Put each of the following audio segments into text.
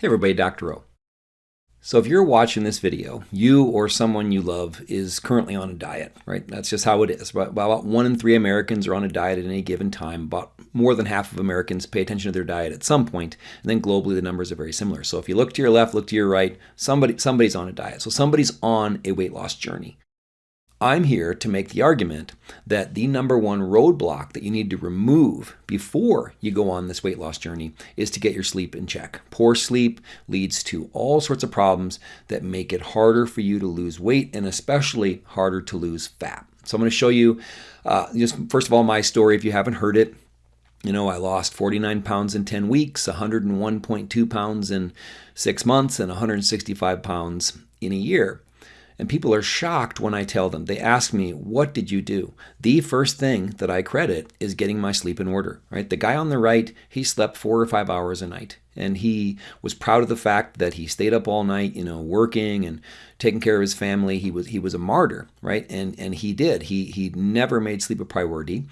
Hey everybody, Dr. O. So if you're watching this video, you or someone you love is currently on a diet, right? That's just how it is. About one in three Americans are on a diet at any given time. About more than half of Americans pay attention to their diet at some point, and then globally the numbers are very similar. So if you look to your left, look to your right, somebody somebody's on a diet. So somebody's on a weight loss journey. I'm here to make the argument that the number one roadblock that you need to remove before you go on this weight loss journey is to get your sleep in check. Poor sleep leads to all sorts of problems that make it harder for you to lose weight and especially harder to lose fat. So I'm going to show you uh, just first of all my story if you haven't heard it. You know, I lost 49 pounds in 10 weeks, 101.2 pounds in six months, and 165 pounds in a year. And people are shocked when I tell them. They ask me, What did you do? The first thing that I credit is getting my sleep in order, right? The guy on the right, he slept four or five hours a night. And he was proud of the fact that he stayed up all night, you know, working and taking care of his family. He was he was a martyr, right? And and he did. He he never made sleep a priority,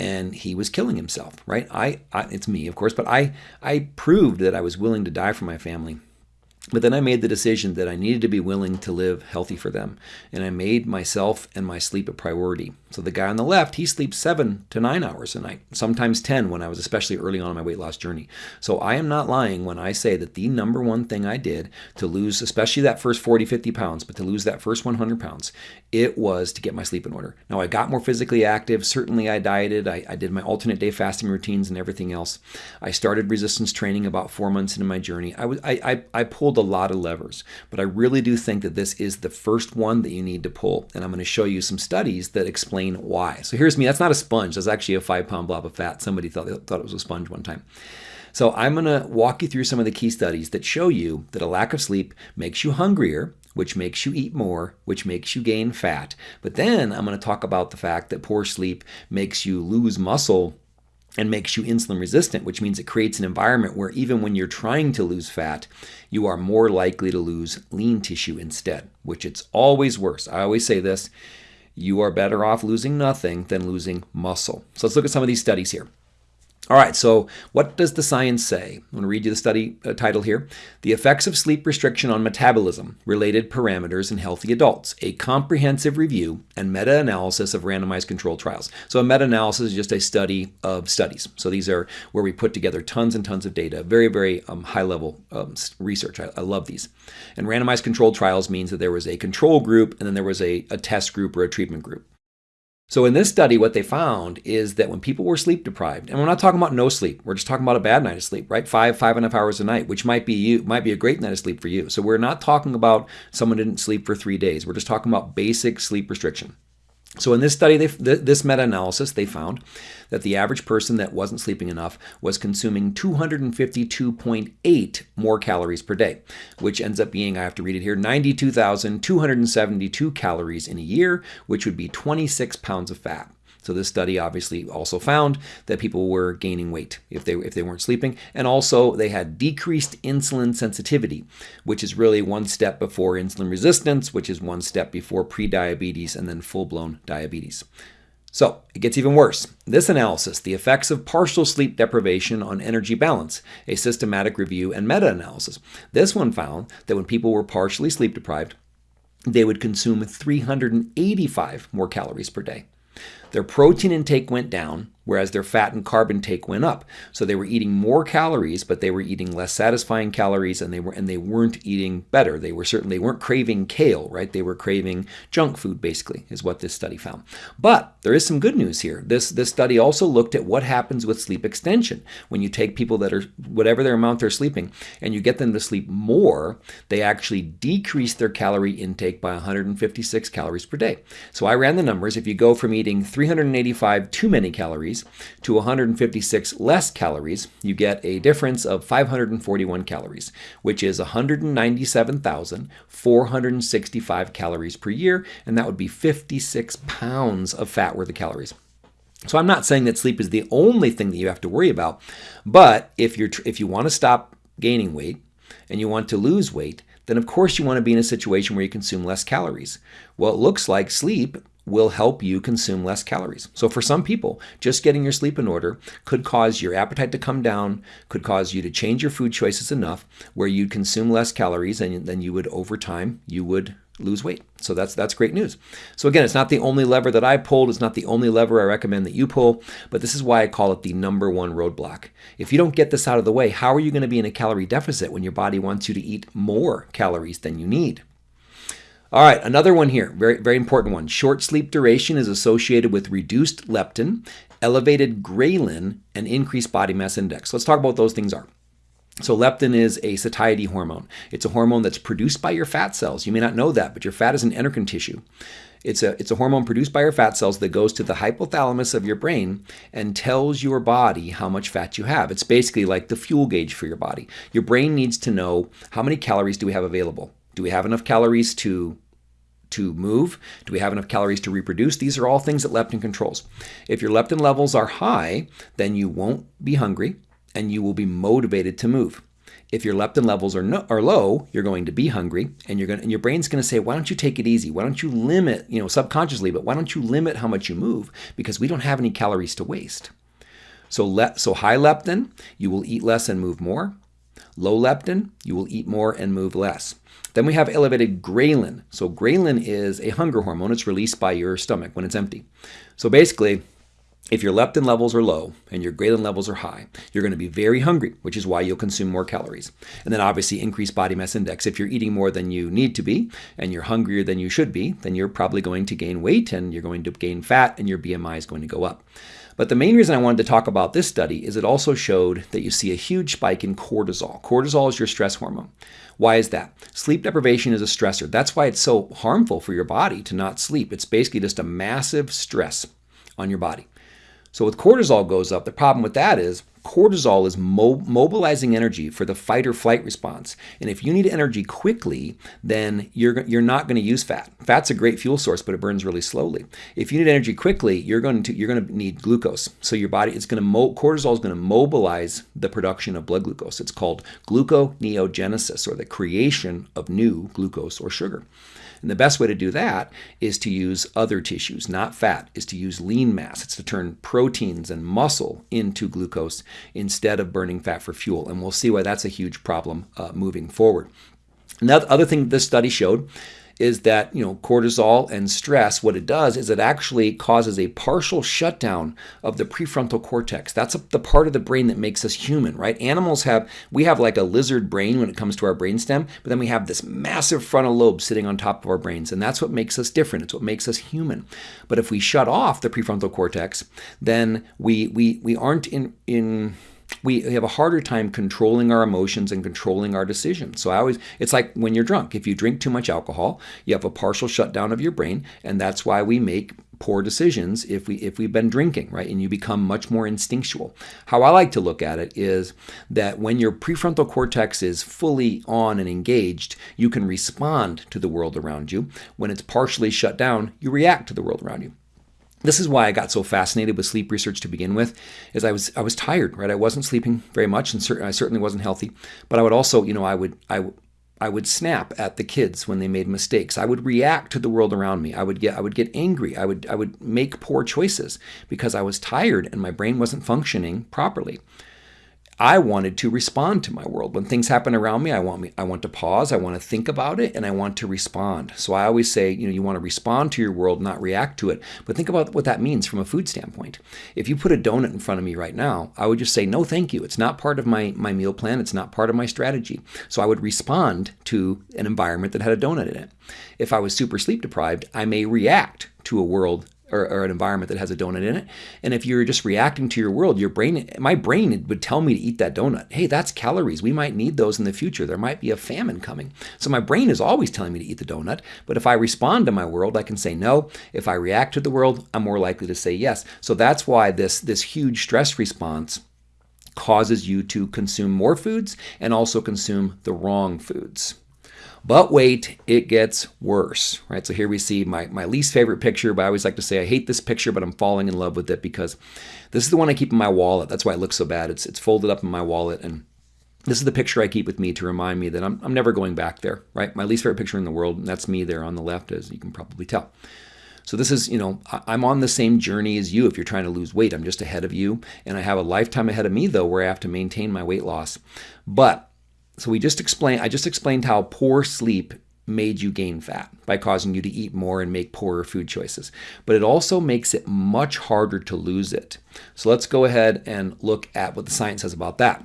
and he was killing himself, right? I, I it's me, of course, but I I proved that I was willing to die for my family but then I made the decision that I needed to be willing to live healthy for them. And I made myself and my sleep a priority. So the guy on the left, he sleeps seven to nine hours a night, sometimes 10 when I was especially early on in my weight loss journey. So I am not lying when I say that the number one thing I did to lose, especially that first 40, 50 pounds, but to lose that first 100 pounds, it was to get my sleep in order. Now I got more physically active. Certainly I dieted. I, I did my alternate day fasting routines and everything else. I started resistance training about four months into my journey. I, was, I, I, I pulled pulled a lot of levers, but I really do think that this is the first one that you need to pull. And I'm going to show you some studies that explain why. So here's me. That's not a sponge. That's actually a five pound blob of fat. Somebody thought, thought it was a sponge one time. So I'm going to walk you through some of the key studies that show you that a lack of sleep makes you hungrier, which makes you eat more, which makes you gain fat. But then I'm going to talk about the fact that poor sleep makes you lose muscle and makes you insulin resistant, which means it creates an environment where even when you're trying to lose fat, you are more likely to lose lean tissue instead, which it's always worse. I always say this you are better off losing nothing than losing muscle. So let's look at some of these studies here. All right, so what does the science say? I'm going to read you the study uh, title here. The Effects of Sleep Restriction on Metabolism, Related Parameters in Healthy Adults, a comprehensive review and meta-analysis of randomized controlled trials. So a meta-analysis is just a study of studies. So these are where we put together tons and tons of data, very, very um, high-level um, research. I, I, love these. And randomized controlled trials means that there was a control group and then there was a, a test group or a treatment group. So in this study, what they found is that when people were sleep deprived, and we're not talking about no sleep, we're just talking about a bad night of sleep, right? Five, five and a half hours a night, which might be you, might be a great night of sleep for you. So we're not talking about someone didn't sleep for three days. We're just talking about basic sleep restriction. So in this study, they, this meta-analysis, they found that the average person that wasn't sleeping enough was consuming 252.8 more calories per day, which ends up being, I have to read it here, 92,272 calories in a year, which would be 26 pounds of fat. So this study obviously also found that people were gaining weight if they if they weren't sleeping, and also they had decreased insulin sensitivity, which is really one step before insulin resistance, which is one step before prediabetes and then full-blown diabetes. So it gets even worse. This analysis, the effects of partial sleep deprivation on energy balance, a systematic review and meta-analysis. This one found that when people were partially sleep deprived, they would consume 385 more calories per day. Their protein intake went down, whereas their fat and carb intake went up. So they were eating more calories, but they were eating less satisfying calories, and they were and they weren't eating better. They were certainly weren't craving kale, right? They were craving junk food, basically, is what this study found. But there is some good news here. This this study also looked at what happens with sleep extension when you take people that are whatever their amount they're sleeping, and you get them to sleep more. They actually decrease their calorie intake by 156 calories per day. So I ran the numbers. If you go from eating 385 too many calories to 156 less calories, you get a difference of 541 calories, which is 197,465 calories per year, and that would be 56 pounds of fat worth of calories. So I'm not saying that sleep is the only thing that you have to worry about, but if you're if you want to stop gaining weight and you want to lose weight, then of course you want to be in a situation where you consume less calories. Well, it looks like sleep will help you consume less calories. So for some people, just getting your sleep in order could cause your appetite to come down, could cause you to change your food choices enough where you'd consume less calories and then you would over time you would lose weight. So that's that's great news. So again, it's not the only lever that I pulled, it's not the only lever I recommend that you pull, but this is why I call it the number one roadblock. If you don't get this out of the way, how are you going to be in a calorie deficit when your body wants you to eat more calories than you need? All right, another one here, very, very important one. Short sleep duration is associated with reduced leptin, elevated ghrelin, and increased body mass index. Let's talk about what those things are. So leptin is a satiety hormone. It's a hormone that's produced by your fat cells. You may not know that, but your fat is an endocrine tissue. It's a, it's a hormone produced by your fat cells that goes to the hypothalamus of your brain and tells your body how much fat you have. It's basically like the fuel gauge for your body. Your brain needs to know how many calories do we have available. Do we have enough calories to to move? Do we have enough calories to reproduce? These are all things that leptin controls. If your leptin levels are high, then you won't be hungry and you will be motivated to move. If your leptin levels are, no, are low, you're going to be hungry and you're going and your brain's going to say, "Why don't you take it easy? Why don't you limit, you know, subconsciously, but why don't you limit how much you move because we don't have any calories to waste." So le- so high leptin, you will eat less and move more. Low leptin, you will eat more and move less. Then we have elevated ghrelin. So ghrelin is a hunger hormone. It's released by your stomach when it's empty. So basically, if your leptin levels are low and your ghrelin levels are high, you're going to be very hungry, which is why you'll consume more calories. And then obviously increased body mass index. If you're eating more than you need to be and you're hungrier than you should be, then you're probably going to gain weight and you're going to gain fat and your BMI is going to go up. But the main reason I wanted to talk about this study is it also showed that you see a huge spike in cortisol. Cortisol is your stress hormone. Why is that? Sleep deprivation is a stressor. That's why it's so harmful for your body to not sleep. It's basically just a massive stress on your body. So with cortisol goes up, the problem with that is cortisol is mo- mobilizing energy for the fight or flight response. And if you need energy quickly, then you're, you're not going to use fat. Fat's a great fuel source, but it burns really slowly. If you need energy quickly, you're going to you're going to need glucose. So your body is going to cortisol is going to mobilize the production of blood glucose. It's called gluconeogenesis or the creation of new glucose or sugar. And the best way to do that is to use other tissues, not fat, is to use lean mass. It's to turn proteins and muscle into glucose instead of burning fat for fuel. And we'll see why that's a huge problem uh, moving forward. Another other thing this study showed is that you know cortisol and stress what it does is it actually causes a partial shutdown of the prefrontal cortex. That's a, the part of the brain that makes us human right? Animals have we have like a lizard brain when it comes to our brainstem but then we have this massive frontal lobe sitting on top of our brains and that's what makes us different. It's what makes us human. But if we shut off the prefrontal cortex then we we we aren't in in we have a harder time controlling our emotions and controlling our decisions. So I always it's like when you're drunk. If you drink too much alcohol, you have a partial shutdown of your brain, and that's why we make poor decisions if we if we've been drinking, right? And you become much more instinctual. How I like to look at it is that when your prefrontal cortex is fully on and engaged, you can respond to the world around you. When it's partially shut down, you react to the world around you this is why I got so fascinated with sleep research to begin with, is I was I was tired, right? I wasn't sleeping very much, and cer- I certainly wasn't healthy. But I would also, you know, I would I I would snap at the kids when they made mistakes. I would react to the world around me. I would get I would get angry. I would I would make poor choices because I was tired and my brain wasn't functioning properly. I wanted to respond to my world. When things happen around me, I want me I want to pause, I want to think about it, and I want to respond. So I always say, you know, you want to respond to your world, not react to it. But think about what that means from a food standpoint. If you put a donut in front of me right now, I would just say, no, thank you. It's not part of my, my meal plan, it's not part of my strategy. So I would respond to an environment that had a donut in it. If I was super sleep deprived, I may react to a world or, or, an environment that has a donut in it. And if you're just reacting to your world, your brain, my brain would tell me to eat that donut. Hey, that's calories. We might need those in the future. There might be a famine coming. So my brain is always telling me to eat the donut. But if I respond to my world, I can say no. If I react to the world, I'm more likely to say yes. So that's why this, this huge stress response causes you to consume more foods and also consume the wrong foods. But wait, it gets worse, right? So here we see my, my least favorite picture, but I always like to say I hate this picture, but I'm falling in love with it because this is the one I keep in my wallet. That's why it looks so bad. It's, it's folded up in my wallet and this is the picture I keep with me to remind me that I'm, I'm never going back there, right? My least favorite picture in the world, and that's me there on the left, as you can probably tell. So this is, you know, I'm on the same journey as you if you're trying to lose weight. I'm just ahead of you. And I have a lifetime ahead of me, though, where I have to maintain my weight loss. But so we just explained, I just explained how poor sleep made you gain fat by causing you to eat more and make poorer food choices. But it also makes it much harder to lose it. So let's go ahead and look at what the science says about that.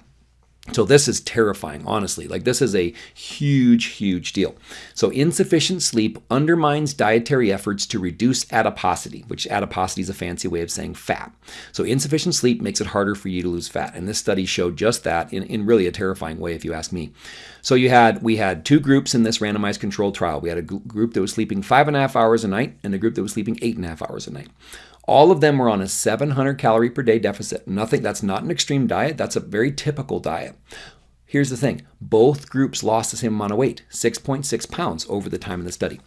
So this is terrifying, honestly. Like this is a huge, huge deal. So insufficient sleep undermines dietary efforts to reduce adiposity, which adiposity is a fancy way of saying fat. So insufficient sleep makes it harder for you to lose fat. And this study showed just that in, in really a terrifying way, if you ask me. So you had we had two groups in this randomized controlled trial. We had a group that was sleeping five and a half hours a night and a group that was sleeping eight and a half hours a night. All of them were on a 700 calorie per day deficit. Nothing, that's not an extreme diet, that's a very typical diet. Here's the thing both groups lost the same amount of weight, 6.6 pounds over the time of the study.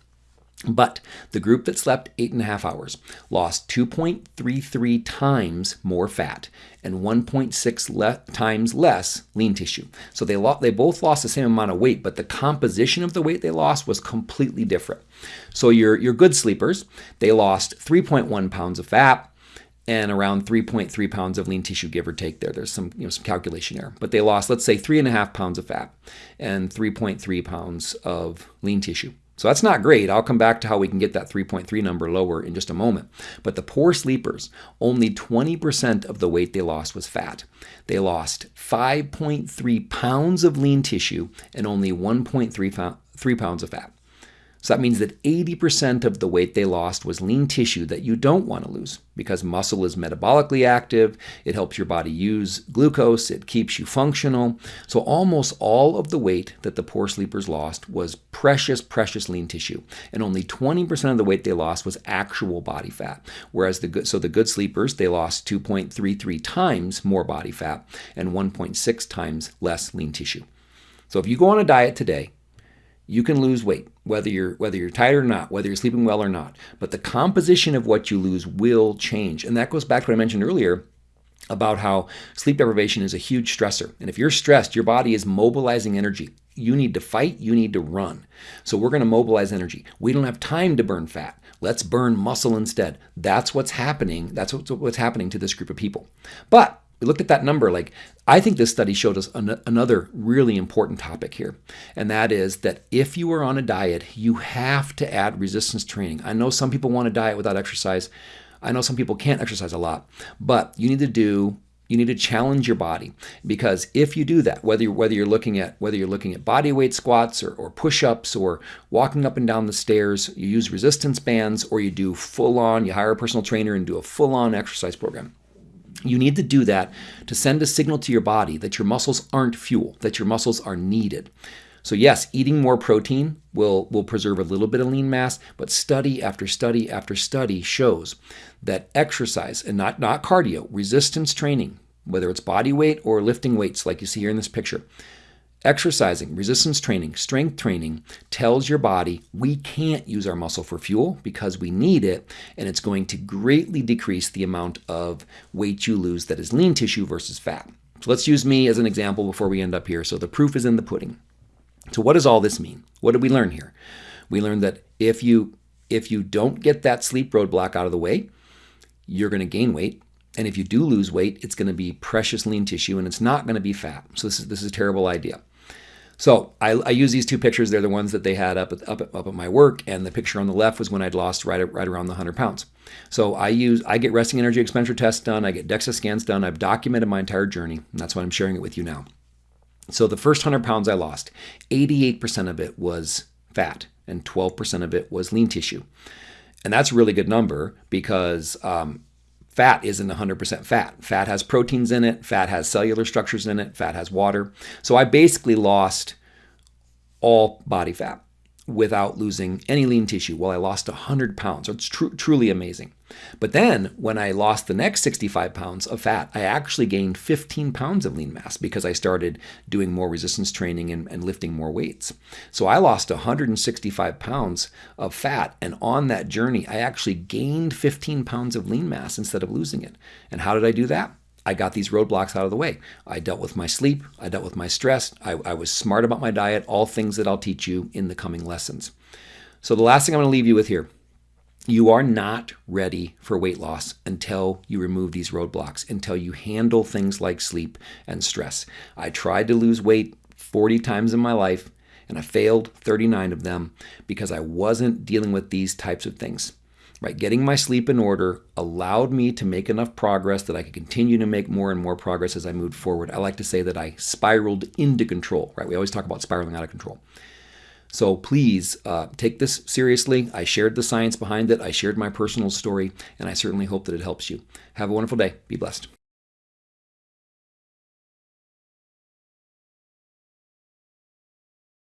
But the group that slept eight and a half hours lost 2.33 times more fat and 1.6 le times less lean tissue. So they, they both lost the same amount of weight, but the composition of the weight they lost was completely different. So your, your good sleepers, they lost 3.1 pounds of fat and around 3.3 pounds of lean tissue, give or take there. There's some, you know, some calculation error. But they lost, let's say, three and a half pounds of fat and 3.3 pounds of lean tissue. So that's not great. I'll come back to how we can get that 3.3 number lower in just a moment. But the poor sleepers, only 20% of the weight they lost was fat. They lost 5.3 pounds of lean tissue and only 1.3 pounds of fat. So that means that 80% of the weight they lost was lean tissue that you don't want to lose because muscle is metabolically active, it helps your body use glucose, it keeps you functional. So almost all of the weight that the poor sleepers lost was precious, precious lean tissue. And only 20% of the weight they lost was actual body fat. Whereas the good, so the good sleepers, they lost 2.33 times more body fat and 1.6 times less lean tissue. So if you go on a diet today, you can lose weight whether you're whether you're tired or not whether you're sleeping well or not. But the composition of what you lose will change. And that goes back to what i mentioned earlier about how sleep deprivation is a huge stressor. And if you're stressed your body is mobilizing energy. You need to fight you need to run. So we're going to mobilize energy. We don't have time to burn fat. Let's burn muscle instead. That's what's happening that's what's happening to this group of people. But we looked at that number like i think this study showed us an- another really important topic here and that is that if you are on a diet you have to add resistance training. I know some people want to diet without exercise. I know some people can't exercise a lot but you need to do you need to challenge your body because if you do that whether you're, whether you're looking at whether you're looking at body weight squats or, or push-ups or walking up and down the stairs you use resistance bands or you do full on you hire a personal trainer and do a full on exercise program you need to do that to send a signal to your body that your muscles aren't fuel, that your muscles are needed. So yes, eating more protein will, will preserve a little bit of lean mass, but study after study after study shows that exercise and not, not cardio, resistance training, whether it's body weight or lifting weights like you see here in this picture, Exercising, resistance training, strength training tells your body we can't use our muscle for fuel because we need it, and it's going to greatly decrease the amount of weight you lose that is lean tissue versus fat. So let's use me as an example before we end up here. So the proof is in the pudding. So what does all this mean? What did we learn here? We learned that if you if you don't get that sleep roadblock out of the way, you're going to gain weight. And if you do lose weight, it's going to be precious lean tissue and it's not going to be fat. So this is this is a terrible idea. So I, I, use these two pictures. They're the ones that they had up at, up, up at my work, and the picture on the left was when I'd lost right right around the 100 pounds. So I use I get resting energy expenditure tests done. I get DEXA scans done. I've documented my entire journey, and that's why I'm sharing it with you now. So the first 100 pounds I lost, 88% of it was fat, and 12% of it was lean tissue. And that's a really good number because um, fat isn't 100% fat. Fat has proteins in it, fat has cellular structures in it, fat has water. So I basically lost all body fat without losing any lean tissue. Well, I lost 100 pounds. It's tr- truly amazing. But then when I lost the next 65 pounds of fat, I actually gained 15 pounds of lean mass because I started doing more resistance training and, and lifting more weights. So I lost 165 pounds of fat. And on that journey, I actually gained 15 pounds of lean mass instead of losing it. And how did I do that? I got these roadblocks out of the way. I dealt with my sleep, I dealt with my stress, I, I, was smart about my diet, all things that I'll teach you in the coming lessons. So, the last thing I'm going to leave you with here You are not ready for weight loss until you remove these roadblocks, until you handle things like sleep and stress. I tried to lose weight 40 times in my life and I failed 39 of them because I wasn't dealing with these types of things. Right, getting my sleep in order allowed me to make enough progress that I could continue to make more and more progress as I moved forward. I like to say that I spiraled into control. Right, we always talk about spiraling out of control. So please uh, take this seriously. I shared the science behind it. I shared my personal story, and I certainly hope that it helps you. Have a wonderful day. Be blessed.